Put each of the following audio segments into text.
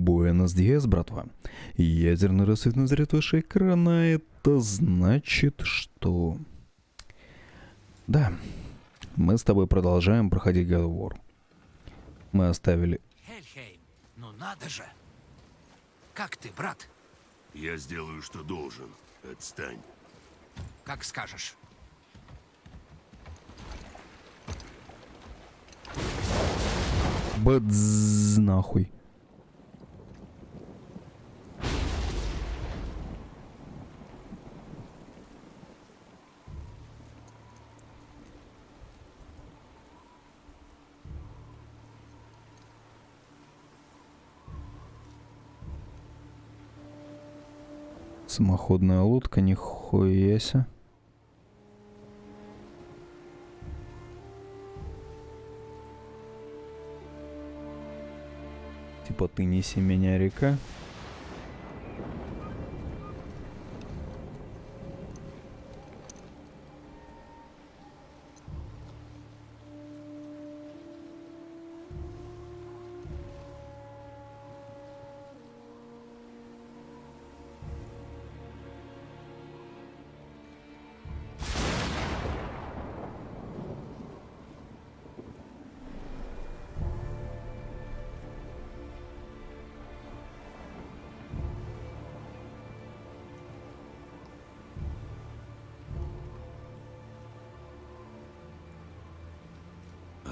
Буэнос Диас, братва. Ядерный рассвет назрет ваши экрана. Это значит, что... Да, мы с тобой продолжаем проходить God of War. Мы оставили... Хельхейм, ну надо же! Как ты, брат? Я сделаю, что должен. Отстань. Как скажешь. Бадз нахуй. Самоходная лодка, нихуя себе. Типа ты неси меня, река.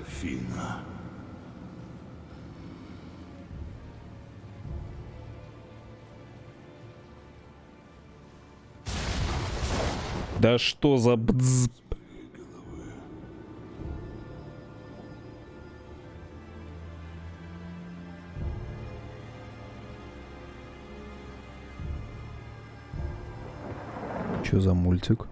Афина. Да что за бдз... Что за мультик?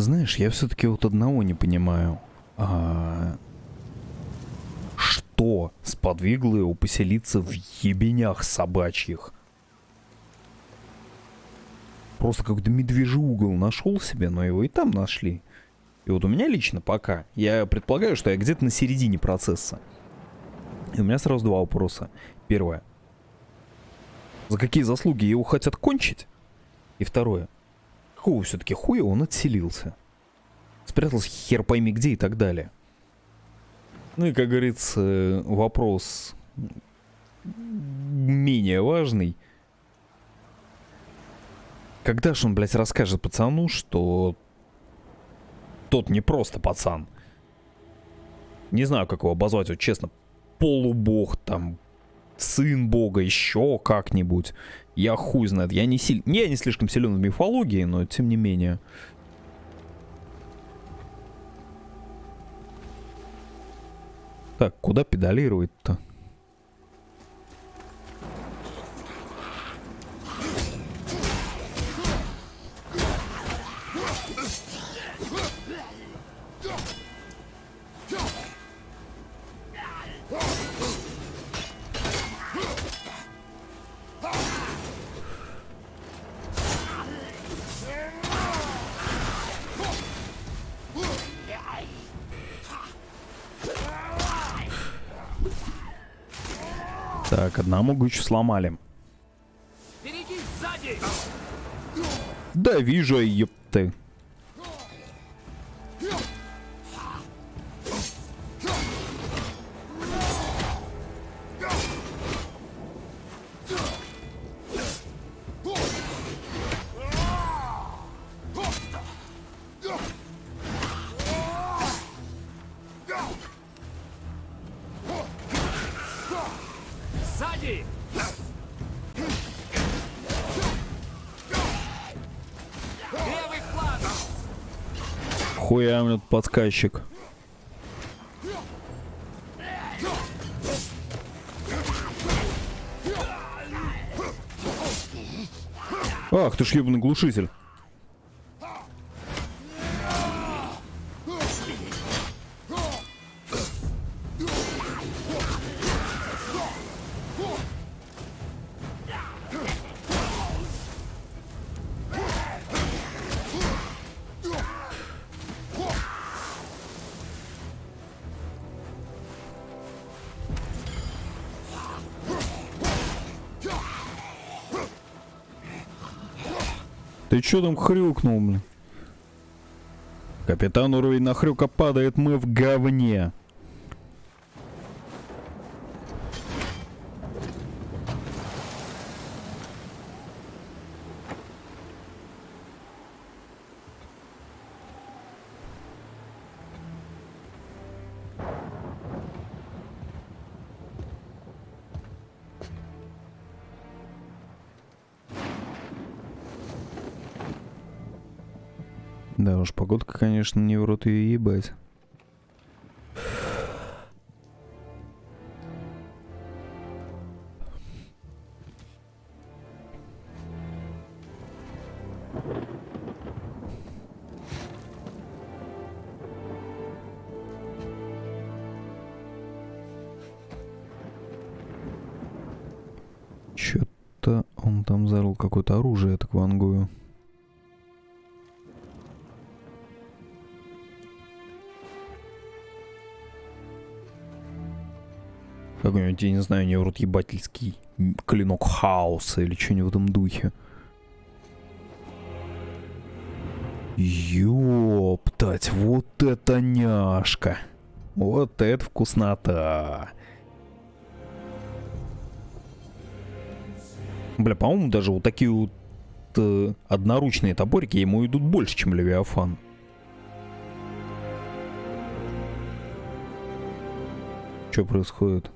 Знаешь, я все-таки вот одного не понимаю. А... Что сподвигло его поселиться в ебенях собачьих? Просто какой-то медвежий угол нашел себе, но его и там нашли. И вот у меня лично пока, я предполагаю, что я где-то на середине процесса. И у меня сразу два вопроса. Первое. За какие заслуги его хотят кончить? И второе. Какого все-таки хуя он отселился? Спрятался хер пойми где и так далее. Ну и, как говорится, вопрос менее важный. Когда же он, блядь, расскажет пацану, что тот не просто пацан? Не знаю, как его обозвать, вот честно. Полубог, там, сын бога, еще как-нибудь. Я хуй знает. Я не, силь... я не слишком силен в мифологии, но тем не менее. Так, куда педалировать-то? Так, одному гучу сломали. Да вижу, епты. Хуя мне тут подсказчик. Ах, ты ж ебаный глушитель. Чё там хрюкнул, блин? Капитан уровень на хрюка падает, мы в говне. Конечно, не в рот ее ебать. Чё-то он там зарыл какое-то оружие, я так вангую. Какой-нибудь, я не знаю, не рот ебательский клинок хаоса или что-нибудь в этом духе. Ёптать, вот это няшка. Вот это вкуснота. Бля, по-моему, даже вот такие вот э, одноручные топорики ему идут больше, чем Левиафан. Что происходит?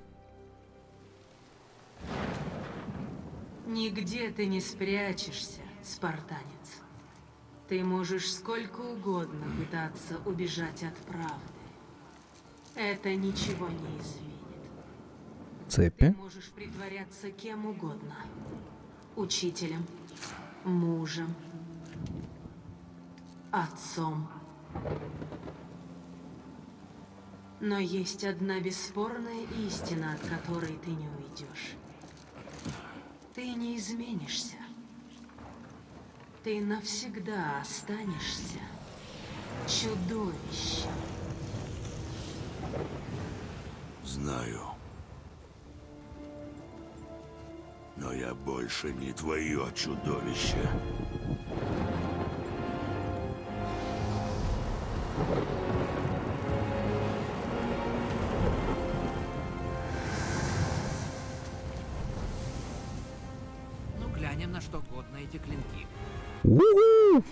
Нигде ты не спрячешься, спартанец. Ты можешь сколько угодно пытаться убежать от правды. Это ничего не изменит. Ты Цепи? можешь притворяться кем угодно. Учителем, мужем, отцом. Но есть одна бесспорная истина, от которой ты не уйдешь. Ты не изменишься. Ты навсегда останешься чудовищем. Знаю. Но я больше не твое чудовище. У-у!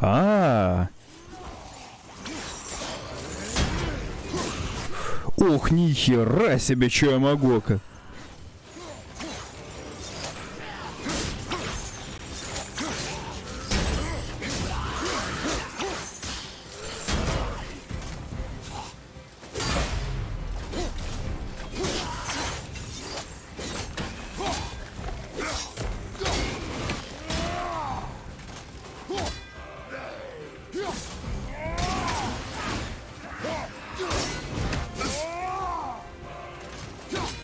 А. Ох, ни хера себе, что я могу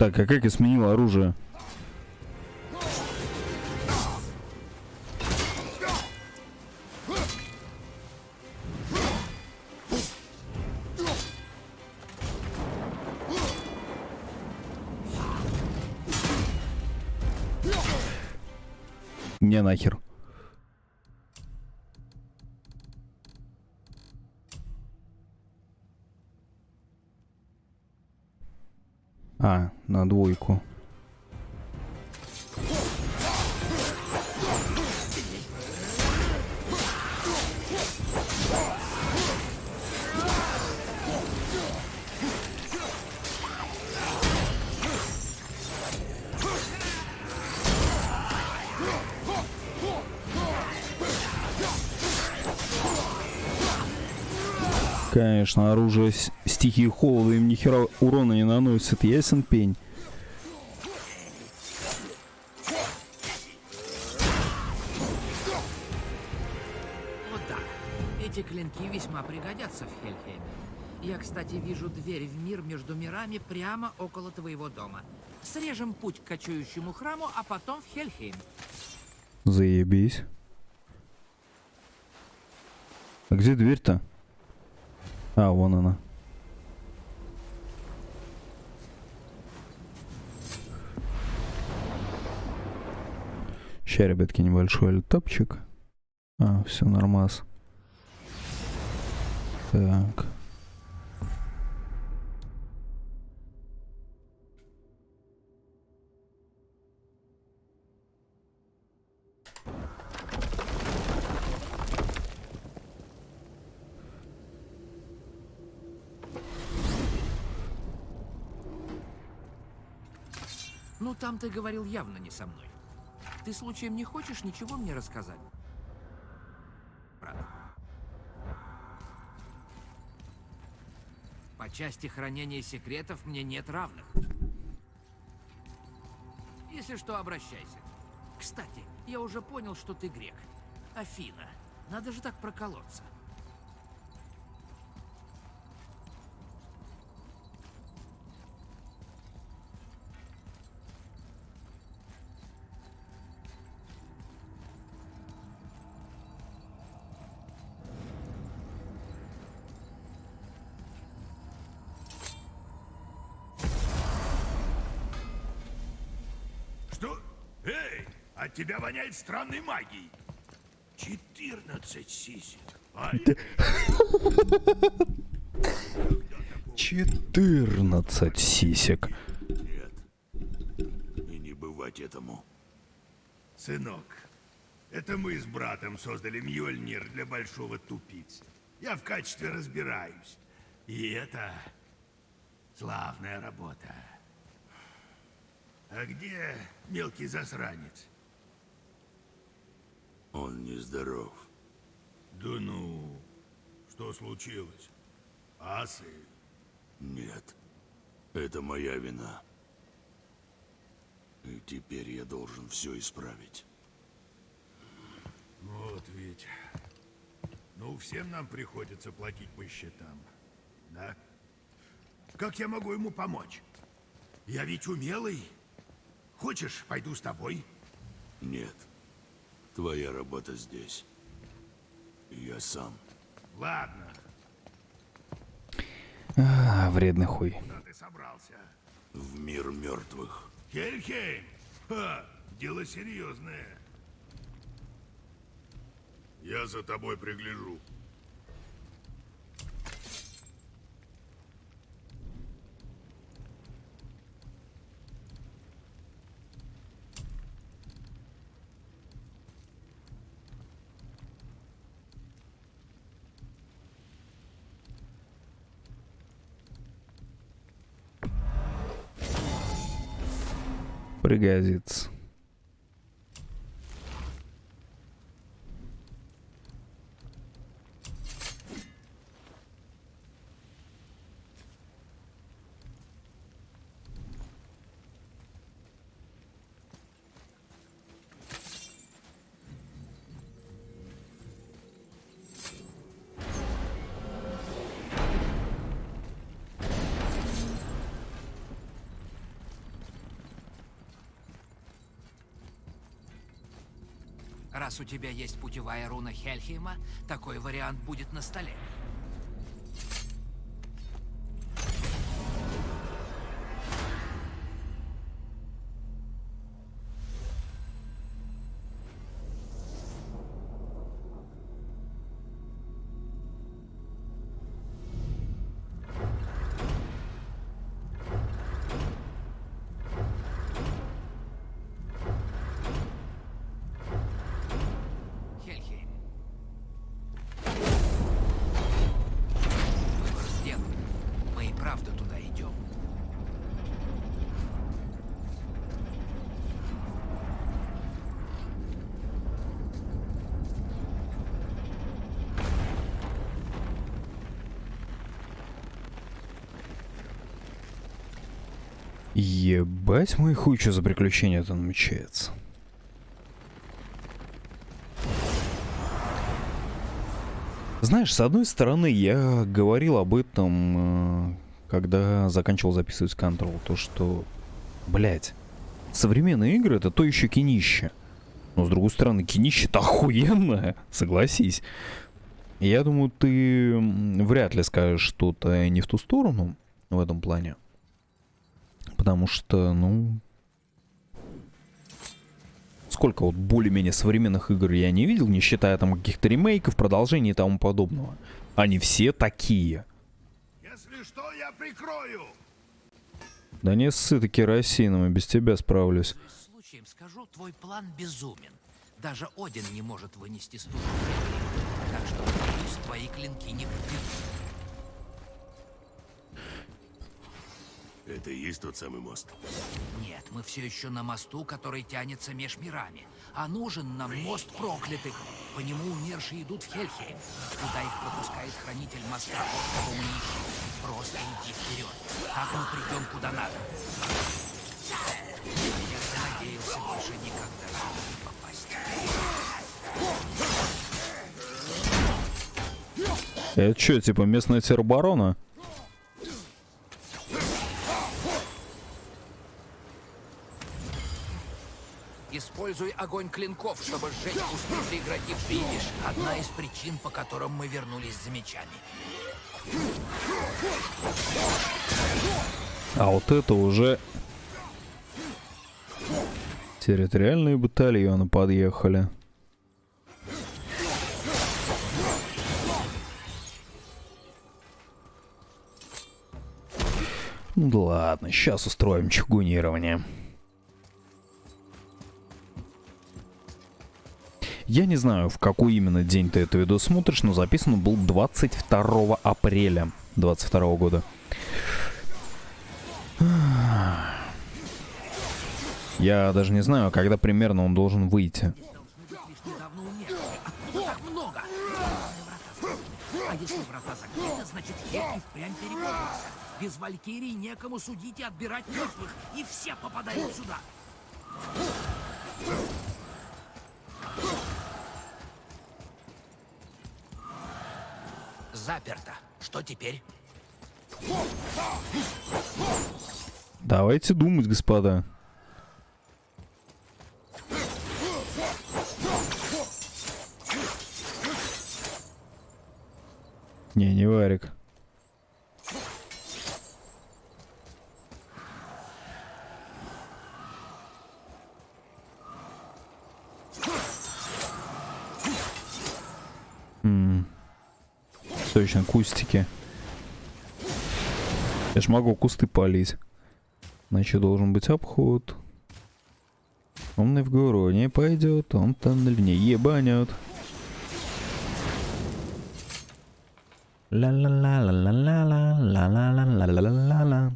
Так, а как я сменил оружие? А, на двойку. Конечно, оружие стихии холода им ни хера урона не наносит, ясен пень. Вот так. Эти клинки весьма пригодятся в Хельхейме. Я, кстати, вижу дверь в мир между мирами прямо около твоего дома. Срежем путь к кочующему храму, а потом в Хельхейм. Заебись. А где дверь-то? А, вон она. Сейчас, ребятки, небольшой альтапчик. А, все нормас. Так. Ну, там ты говорил явно не со мной. Ты случаем не хочешь ничего мне рассказать? Брат. По части хранения секретов мне нет равных. Если что, обращайся. Кстати, я уже понял, что ты грек. Афина. Надо же так проколоться. От тебя воняет странной магией. 14 сисек. А 14 сисек. нет. И не бывать этому. Сынок, это мы с братом создали Мьёльнир для большого тупицы. Я в качестве разбираюсь. И это славная работа. А где мелкий засранец? Он нездоров. Да ну, что случилось? Асы? Нет. Это моя вина. И теперь я должен все исправить. Вот ведь. Ну, всем нам приходится платить по счетам. Да? Как я могу ему помочь? Я ведь умелый. Хочешь, пойду с тобой? Нет. Твоя работа здесь. Я сам. Ладно, А, вредный хуй. куда ты собрался? В мир мертвых. Хельхейм! Ха, дело серьезное. Я за тобой пригляжу. Пригодится. Раз у тебя есть путевая руна Хельхейма, такой вариант будет на столе. Ебать мой хуй, что за приключение это намечается. Знаешь, с одной стороны, я говорил об этом, э, когда заканчивал записывать Control, то что, блядь, современные игры это то еще кинище. Но с другой стороны, кинище-то охуенное, согласись. Я думаю, ты вряд ли скажешь что-то не в ту сторону в этом плане. Потому что, ну... сколько вот более-менее современных игр я не видел, не считая там каких-то ремейков, продолжений и тому подобного. Они все такие. Если что, я прикрою. Да не ссы ты керосином, и без тебя справлюсь. Случаем, скажу, твой план безумен. Даже Один не может вынести стужу. Так что, надеюсь, твои клинки не подведут. Это и есть тот самый мост. Нет, мы все еще на мосту, который тянется меж мирами. А нужен нам мост проклятых. По нему умершие идут в Хельхейм. Туда их пропускает хранитель моста, кого мы ищем. Просто иди вперед. Так мы придем куда надо. Я надеялся больше никогда попасть. Это что, типа местная тероборона? Используй огонь клинков, чтобы сжечь куски преградившие. Видишь, одна из причин, по которым мы вернулись за мечами. А вот это уже... Территориальные батальоны подъехали. Ну да ладно, сейчас устроим чугунирование. Я не знаю, в какой именно день ты это видео смотришь, но записан был 22 апреля 22 года. Я даже не знаю, когда примерно он должен выйти. А если врата закрыты, значит и впрямь переполнился. Без Валькирии некому судить и отбирать мертвых. И все попадают сюда. Заперто. Что теперь? Давайте думать, господа. Не, не варик. Точно, кустики. Я ж могу кусты полить. Значит, должен быть обход. Умный в гору не пойдет, он тоннель не ебанет. Ла-ла-ла-ла-ла-ла-ла-ла-ла-ла-ла-ла-ла.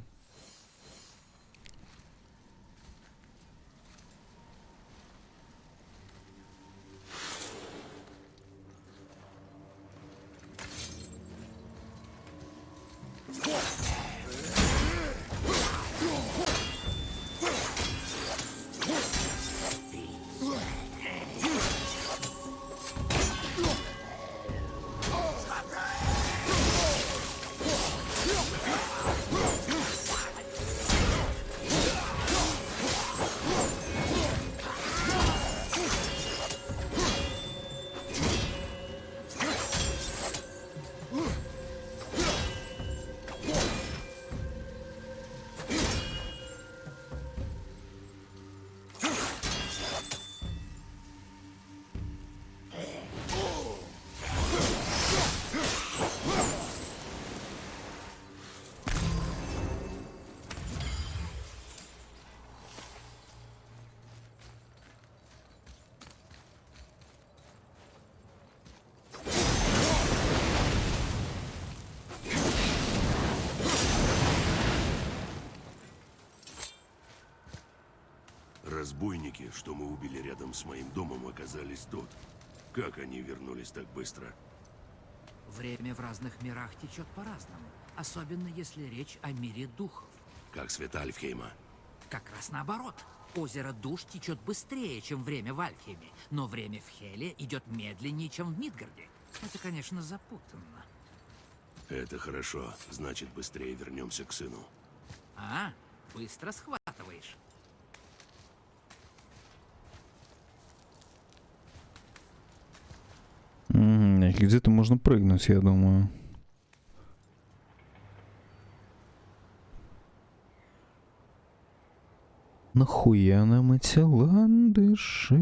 Разбойники, что мы убили рядом с моим домом, оказались тут. Как они вернулись так быстро? Время в разных мирах течет по-разному. Особенно если речь о мире духов. Как света Альфхейма? Как раз наоборот. Озеро душ течет быстрее, чем время в Альфхеме, но время в Хеле идет медленнее, чем в Мидгарде. Это, конечно, запутанно. Это хорошо. Значит, быстрее вернемся к сыну. А, быстро схватываешь. Где-то можно прыгнуть, я думаю. Нахуя нам эти ландыши?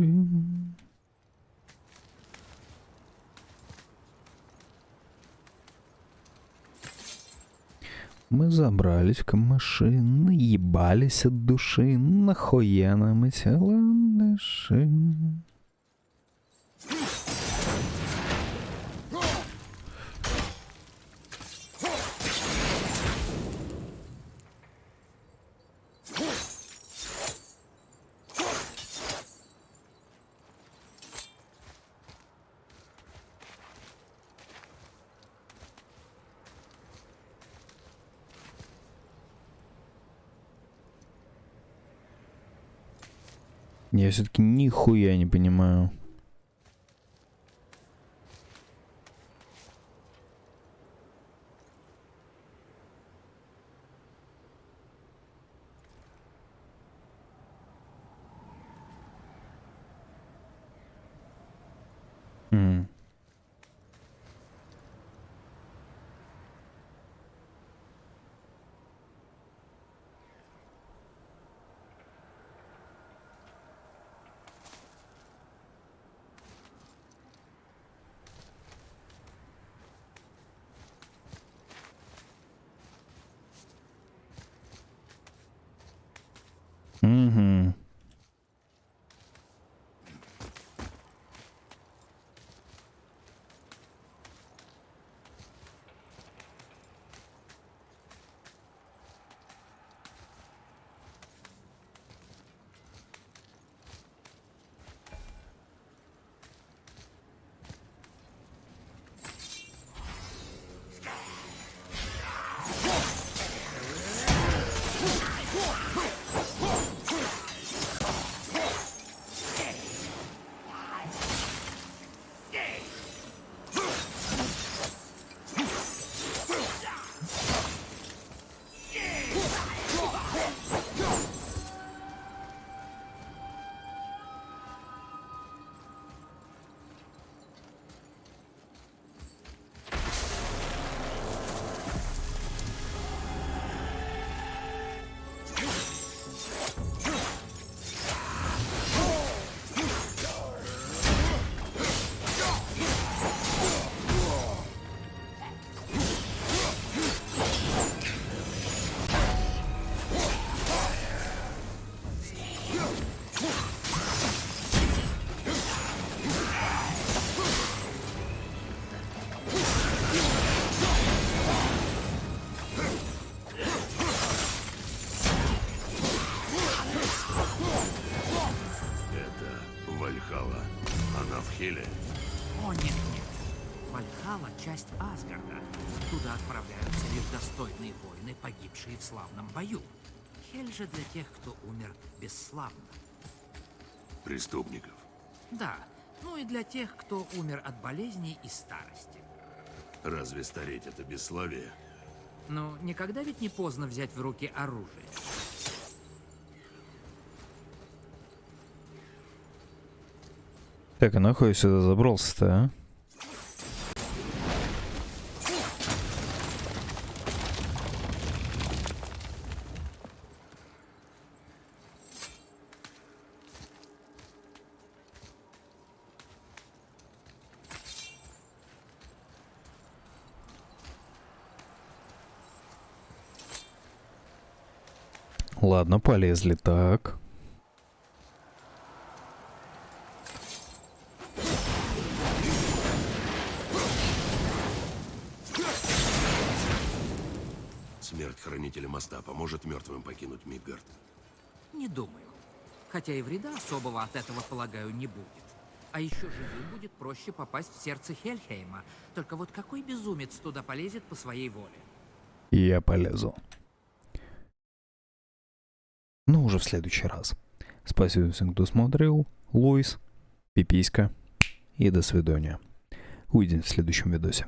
Мы забрались в камыши, наебались от души. Нахуя нам эти ландыши? Я все-таки нихуя не понимаю. О, нет, нет. Вальхала — часть Асгарда. Туда отправляются лишь достойные воины, погибшие в славном бою. Хель же для тех, кто умер бесславно. Преступников. Да, ну и для тех, кто умер от болезней и старости. Разве стареть это бесславие? Но никогда ведь не поздно взять в руки оружие. Так, а нахуй сюда забрался-то, а? Ладно, полезли так. Моста поможет мертвым покинуть Мидгард. Не думаю. Хотя и вреда особого от этого, полагаю, не будет. А еще живым будет проще попасть в сердце Хельхейма. Только вот какой безумец туда полезет по своей воле? Я полезу. Но уже в следующий раз. Спасибо всем, кто смотрел. Луис, пиписька и до свидания. Увидимся в следующем видосе.